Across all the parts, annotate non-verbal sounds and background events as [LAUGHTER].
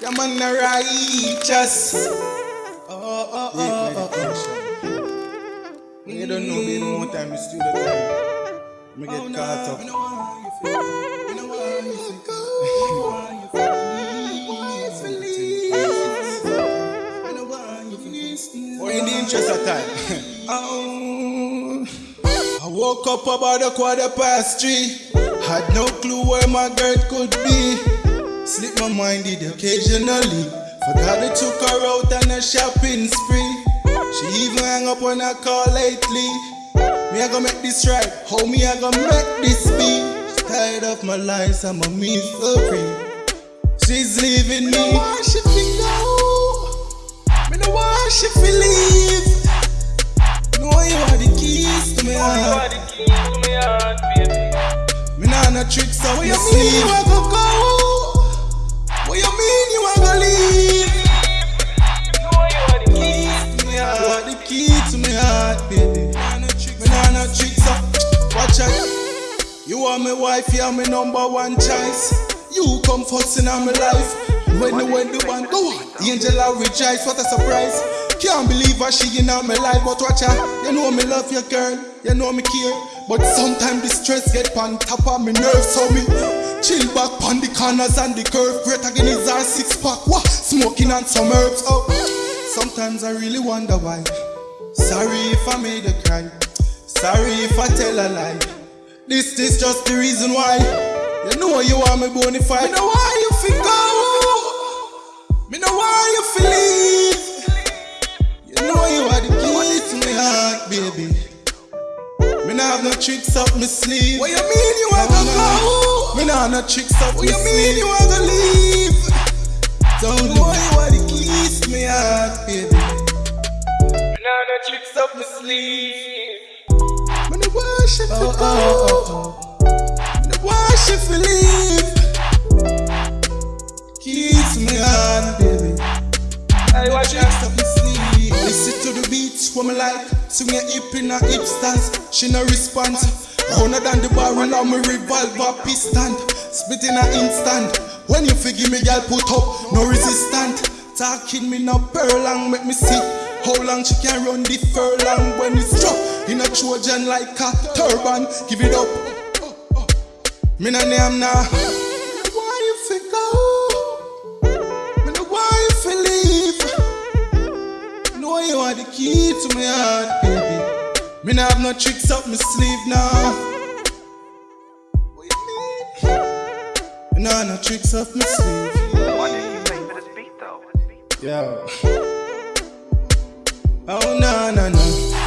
Yeah, man, the righteous. Oh, oh, oh, oh, oh. You don't know me no more time, it's studio time. Me get Oh, caught up. No you feel. Me no want you feel. No you feel. Me no want you feel. Or oh, in the interest of time. oh, [LAUGHS] I woke up about a quarter past three. Had no clue where my girl could be. Slip my mind did occasionally. Forgot I took her out on a shopping spree. She even hang up on a call lately. Me I gonna make this right. How me I gonna make this be? She's tired of my lies, I'm a misery. She's leaving me. Why she feel go? Me no want she feel leave. Know you are the keys to my heart. Me nah no tricks up What my you mean sleeve. you a go go? Are my wife, you are my number one choice. You come first in my life. When the when the one go on, the angel I rejoice. What a surprise! Can't believe her she in my life, but watch her. You know me love you, girl. You know me care. But sometimes the stress get on top of me nerves, so me chill back on the corners and the curve. Great again is our six pack. What? Smoking on some herbs. Oh, sometimes I really wonder why. Sorry if I made a cry. Sorry if I tell a lie. This is just the reason why. You know you want me bona fide. Me know why you feel go. Me know why you feel leave. You know you are the key to my heart, baby. Me nah have no tricks up my sleeve. What you mean you a go go? Me nah have no tricks up What my you mean sleeve. you a go leave? Don't know you are the keys to my heart, baby. Me nah have no tricks up my sleeve. Me she feel Oh, oh, oh, Me no want she feel leave. To my heart, baby. I watch Tricks up my sleeve. Listen to the beats for me like Swing your hip in a hip stance. She no response. Rounder than the barrel of me revolver piston. Spit in a instant. When you figure me girl put up No resistant. Talking me no pearl long Make me see how long she can run the furlong. When it's drop in a Trojan like a turban Give it up Me no name now Why you feel go? Me no why you feel leave Know you are the key to my heart, baby. Me nah have no tricks up my sleeve now. What you mean? Me nah have no tricks up my sleeve. Why did you for this beat though? Yo. Oh no no no.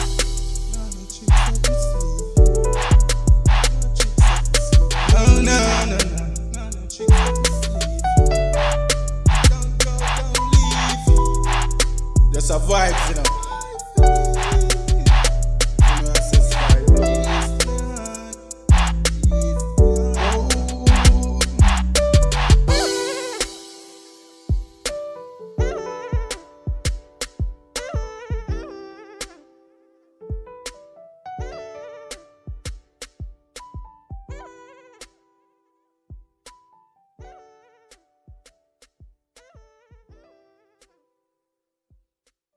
That's a vibes, you know.